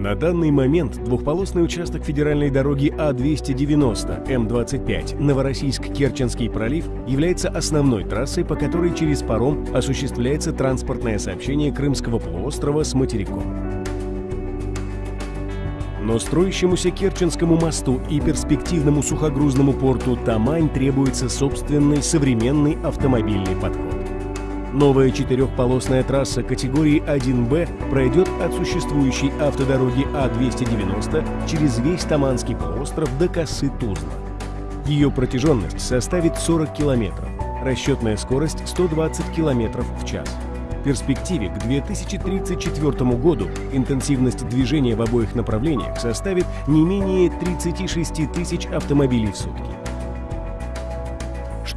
На данный момент двухполосный участок федеральной дороги А-290 М25 Новороссийск-Керченский пролив является основной трассой, по которой через паром осуществляется транспортное сообщение Крымского полуострова с материком. Но строящемуся Керченскому мосту и перспективному сухогрузному порту Тамань требуется собственный современный автомобильный подход. Новая четырехполосная трасса категории 1Б пройдет от существующей автодороги А-290 через весь Таманский полуостров до косы Тузла. Ее протяженность составит 40 километров, расчетная скорость 120 километров в час. В перспективе к 2034 году интенсивность движения в обоих направлениях составит не менее 36 тысяч автомобилей в сутки.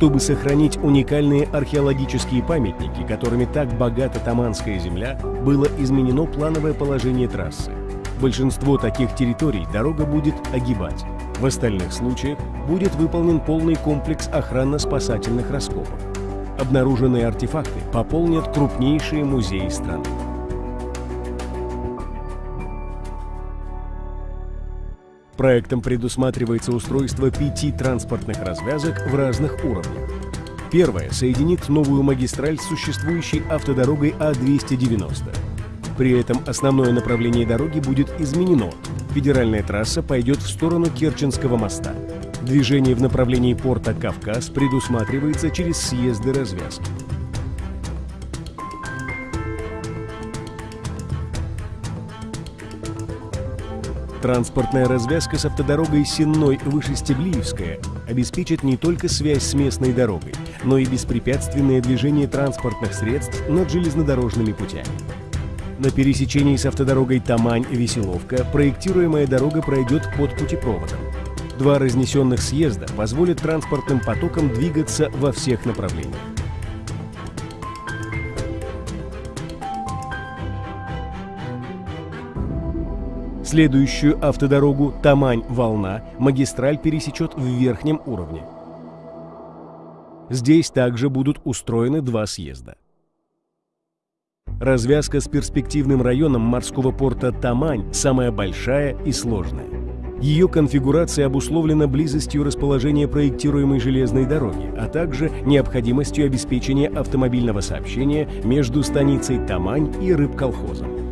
Чтобы сохранить уникальные археологические памятники, которыми так богата Таманская земля, было изменено плановое положение трассы. Большинство таких территорий дорога будет огибать. В остальных случаях будет выполнен полный комплекс охранно-спасательных раскопок. Обнаруженные артефакты пополнят крупнейшие музеи страны. Проектом предусматривается устройство пяти транспортных развязок в разных уровнях. Первая соединит новую магистраль с существующей автодорогой А-290. При этом основное направление дороги будет изменено. Федеральная трасса пойдет в сторону Керченского моста. Движение в направлении порта Кавказ предусматривается через съезды развязки. Транспортная развязка с автодорогой Сенной Вышестеблиевская обеспечит не только связь с местной дорогой, но и беспрепятственное движение транспортных средств над железнодорожными путями. На пересечении с автодорогой Тамань-Веселовка проектируемая дорога пройдет под путепроводом. Два разнесенных съезда позволят транспортным потокам двигаться во всех направлениях. Следующую автодорогу Тамань-Волна магистраль пересечет в верхнем уровне. Здесь также будут устроены два съезда. Развязка с перспективным районом морского порта Тамань самая большая и сложная. Ее конфигурация обусловлена близостью расположения проектируемой железной дороги, а также необходимостью обеспечения автомобильного сообщения между станицей Тамань и рыбколхозом.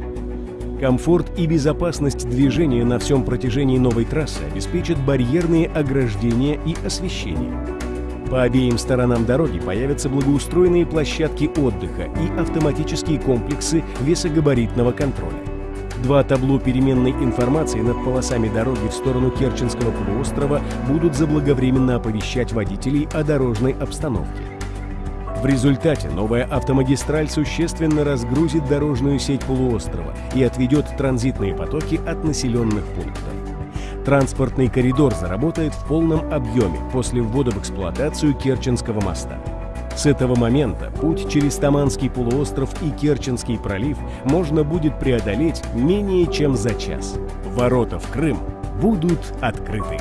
Комфорт и безопасность движения на всем протяжении новой трассы обеспечат барьерные ограждения и освещение. По обеим сторонам дороги появятся благоустроенные площадки отдыха и автоматические комплексы весогабаритного контроля. Два табло переменной информации над полосами дороги в сторону Керченского полуострова будут заблаговременно оповещать водителей о дорожной обстановке. В результате новая автомагистраль существенно разгрузит дорожную сеть полуострова и отведет транзитные потоки от населенных пунктов. Транспортный коридор заработает в полном объеме после ввода в эксплуатацию Керченского моста. С этого момента путь через Таманский полуостров и Керченский пролив можно будет преодолеть менее чем за час. Ворота в Крым будут открыты.